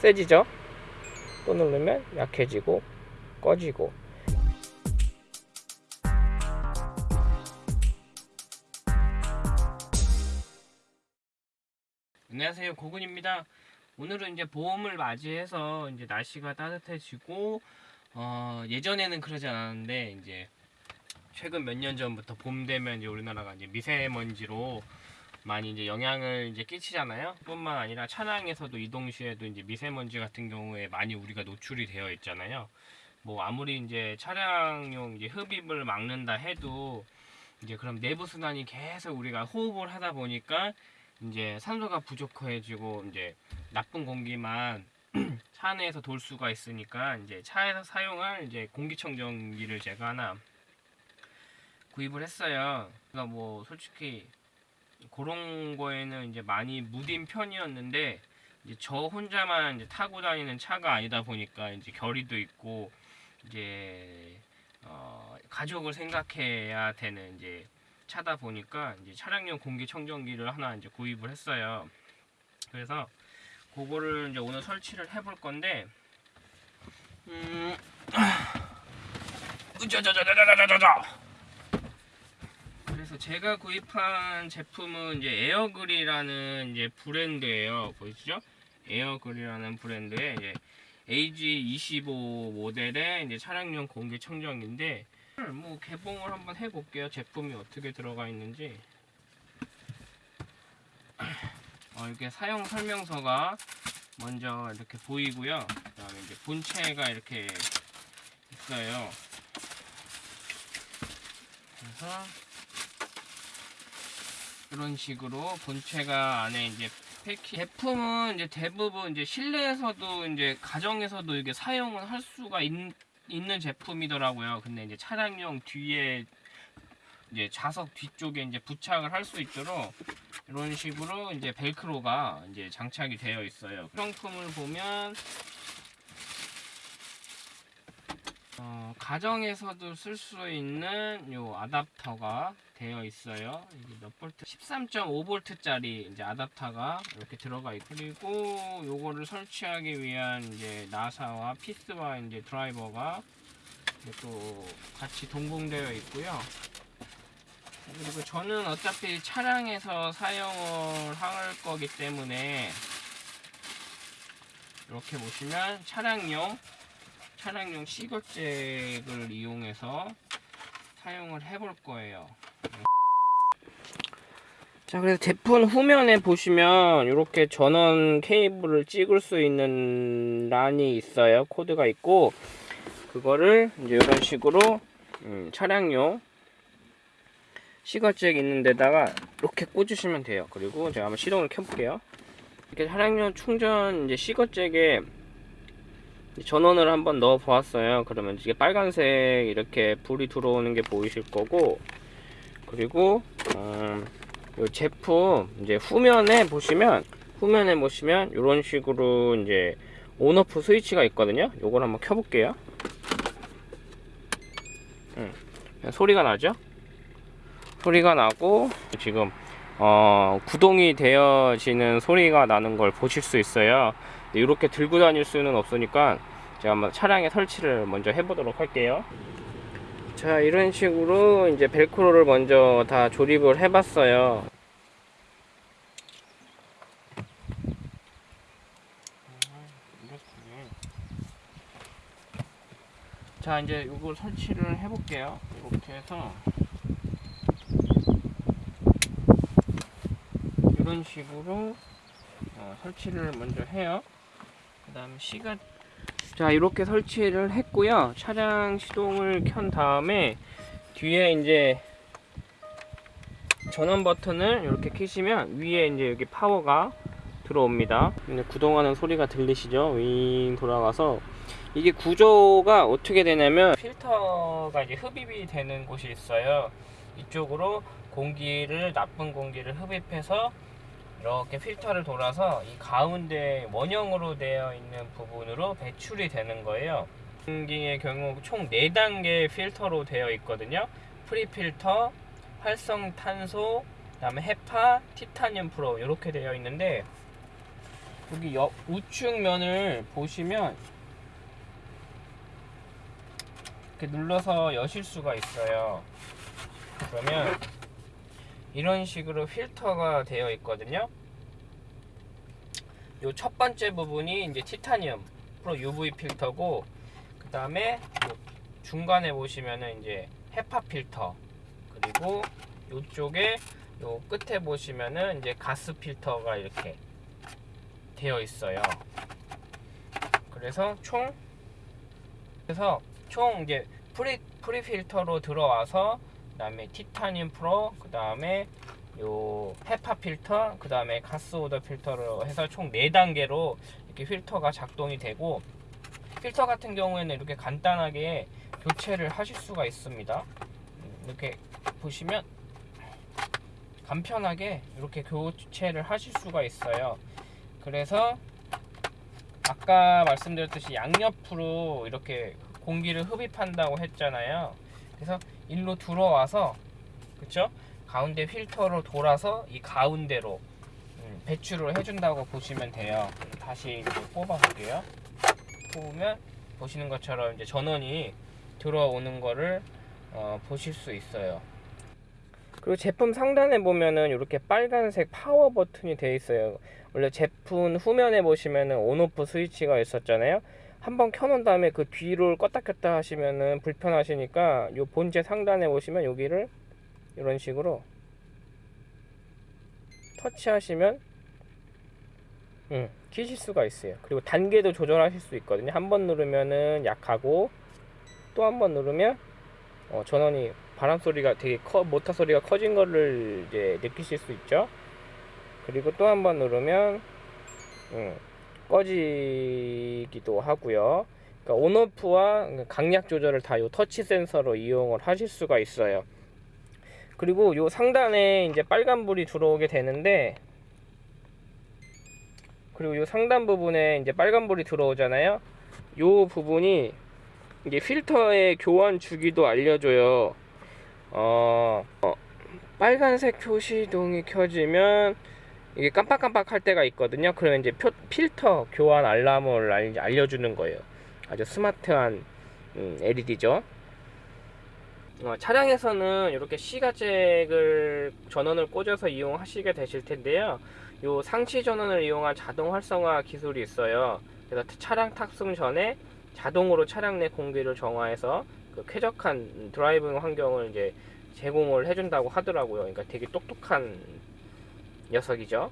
세지죠? 또 누르면 약해지고 꺼지고. 안녕하세요. 고군입니다. 오늘은 이제 봄을 맞이해서 이제 날씨가 따뜻해지고 어, 예전에는 그러지 않았는데 이제 최근 몇 년 전부터 봄 되면 이제 우리나라가 이제 미세먼지로 많이 이제 영향을 이제 끼치잖아요. 뿐만 아니라 차량에서도 이동 시에도 이제 미세먼지 같은 경우에 많이 우리가 노출이 되어 있잖아요. 뭐 아무리 이제 차량용 이제 흡입을 막는다 해도 이제 그럼 내부 순환이 계속 우리가 호흡을 하다 보니까 이제 산소가 부족해지고 이제 나쁜 공기만 차 안에서 돌 수가 있으니까 이제 차에서 사용할 이제 공기청정기를 제가 하나 구입을 했어요. 그러니까 뭐 솔직히 그런 거에는 이제 많이 무딘 편이었는데 이제 저 혼자만 이제 타고 다니는 차가 아니다 보니까 이제 결의도 있고 이제 어 가족을 생각해야 되는 이제 차다 보니까 이제 차량용 공기청정기를 하나 이제 구입을 했어요. 그래서 그거를 이제 오늘 설치를 해볼 건데 음 으자자자자자자자자 그래서 제가 구입한 제품은 이제 에어그리라는 이제 브랜드예요. 보이시죠? 에어그리라는 브랜드의 이제 AG25 모델의 이제 차량용 공기청정기인데 뭐 개봉을 한번 해볼게요. 제품이 어떻게 들어가 있는지. 어, 이렇게 사용 설명서가 먼저 이렇게 보이고요. 그다음에 이제 본체가 이렇게 있어요. 그래서 이런 식으로 본체가 안에 이제 패키 제품은 이제 대부분 이제 실내에서도 이제 가정에서도 이게 사용을 할 수가 있, 있는 제품이더라고요. 근데 이제 차량용 뒤에 이제 좌석 뒤쪽에 이제 부착을 할 수 있도록 이런 식으로 이제 벨크로가 이제 장착이 되어 있어요. 상품을 보면 어, 가정에서도 쓸 수 있는 요 아답터가 되어 있어요. 이게 몇 볼트? 13.5V 짜리 이제 아답터가 이렇게 들어가 있고 그리고 요거를 설치하기 위한 이제 나사와 피스와 이제 드라이버가 또 같이 동봉되어 있고요. 그리고 저는 어차피 차량에서 사용을 할 거기 때문에 이렇게 보시면 차량용 차량용 시거잭을 이용해서 사용을 해볼 거예요. 자, 그래서 제품 후면에 보시면 이렇게 전원 케이블을 찍을 수 있는 란이 있어요. 코드가 있고 그거를 이제 이런 식으로 음, 차량용 시거잭 있는 데다가 이렇게 꽂으시면 돼요. 그리고 제가 한번 시동을 켜볼게요. 이렇게 차량용 충전 이제 시거잭에 전원을 한번 넣어 보았어요. 그러면 이게 빨간색 이렇게 불이 들어오는 게 보이실 거고 그리고 음, 이 제품 이제 후면에 보시면 후면에 보시면 이런 식으로 이제 온오프 스위치가 있거든요. 요걸 한번 켜볼게요. 음, 소리가 나죠? 소리가 나고 지금 어, 구동이 되어지는 소리가 나는 걸 보실 수 있어요. 이렇게 들고 다닐 수는 없으니까 제가 한번 차량에 설치를 먼저 해보도록 할게요. 자, 이런 식으로 이제 벨크로를 먼저 다 조립을 해봤어요. 자 이제 이걸 설치를 해볼게요 이렇게 해서 이런 식으로 어, 설치를 먼저 해요 그 다음 시간. 자 이렇게 설치를 했고요. 차량 시동을 켠 다음에 뒤에 이제 전원 버튼을 이렇게 키시면 위에 이제 여기 파워가 들어옵니다. 구동하는 소리가 들리시죠? 윙 돌아가서. 이게 구조가 어떻게 되냐면 필터가 이제 흡입이 되는 곳이 있어요. 이쪽으로 공기를 나쁜 공기를 흡입해서 이렇게 필터를 돌아서 이 가운데 원형으로 되어 있는 부분으로 배출이 되는 거예요 공기의 경우 총 4단계 필터로 되어 있거든요 프리필터, 활성탄소, 그 다음에 헤파, 티타늄 프로 이렇게 되어 있는데 여기 옆 우측 면을 보시면 이렇게 눌러서 여실 수가 있어요. 그러면 이런 식으로 필터가 되어 있거든요. 요 첫 번째 부분이 이제 티타늄 프로 UV 필터고 그 다음에 중간에 보시면은 이제 헤파 필터 그리고 요쪽에 요 끝에 보시면은 이제 가스 필터가 이렇게 되어 있어요. 그래서 총 그래서 총 이제 pre pre 필터로 들어와서 그 다음에 티타늄 프로 그 다음에 요 헤파 필터 그 다음에 가스 odor 필터로 해서 총 4단계로 이렇게 필터가 작동이 되고 필터 같은 경우에는 이렇게 간단하게 교체를 하실 수가 있습니다. 음, 이렇게 보시면 간편하게 이렇게 교체를 하실 수가 있어요. 그래서 아까 말씀드렸듯이 양옆으로 이렇게 공기를 흡입한다고 했잖아요. 그래서 일로 들어와서 그쵸? 가운데 필터로 돌아서 이 가운데로 음, 배출을 해준다고 보시면 돼요. 다시 이제 뽑아볼게요. 뽑으면 보시는 것처럼 이제 전원이 들어오는 거를 어, 보실 수 있어요. 그리고 제품 상단에 보면은 이렇게 빨간색 파워 버튼이 되어 있어요. 원래 제품 후면에 보시면은 온오프 스위치가 있었잖아요. 한번 켜놓은 다음에 그 뒤를 껐다 켰다 하시면은 불편하시니까 요 본체 상단에 보시면 여기를 이런 식으로 터치하시면 음, 키실 수가 있어요. 그리고 단계도 조절하실 수 있거든요. 한 번 누르면은 약하고 또 한 번 누르면 어, 전원이 바람 소리가 되게 커 모터 소리가 커진 거를 이제 느끼실 수 있죠. 그리고 또 한 번 누르면 음, 꺼지기도 하고요. 그러니까 온오프와 강약 조절을 다요 터치 센서로 이용을 하실 수가 있어요. 그리고 요 상단에 이제 빨간 불이 들어오게 되는데 그리고 요 상단 부분에 이제 빨간 불이 들어오잖아요. 요 부분이 이게 필터의 교환 주기도 알려줘요. 어, 어, 빨간색 표시동이 켜지면 이게 깜빡깜빡 할 때가 있거든요. 그러면 이제 표, 필터 교환 알람을 알, 알려주는 거예요. 아주 스마트한 음, LED죠. 어, 차량에서는 이렇게 시가잭을 전원을 꽂아서 이용하시게 되실 텐데요. 요 상시 전원을 이용한 자동 활성화 기술이 있어요. 그래서 차량 탑승 전에 자동으로 차량 내 공기를 정화해서 그 쾌적한 driving 환경을 이제 제공을 해준다고 하더라고요. 그러니까 되게 똑똑한 녀석이죠.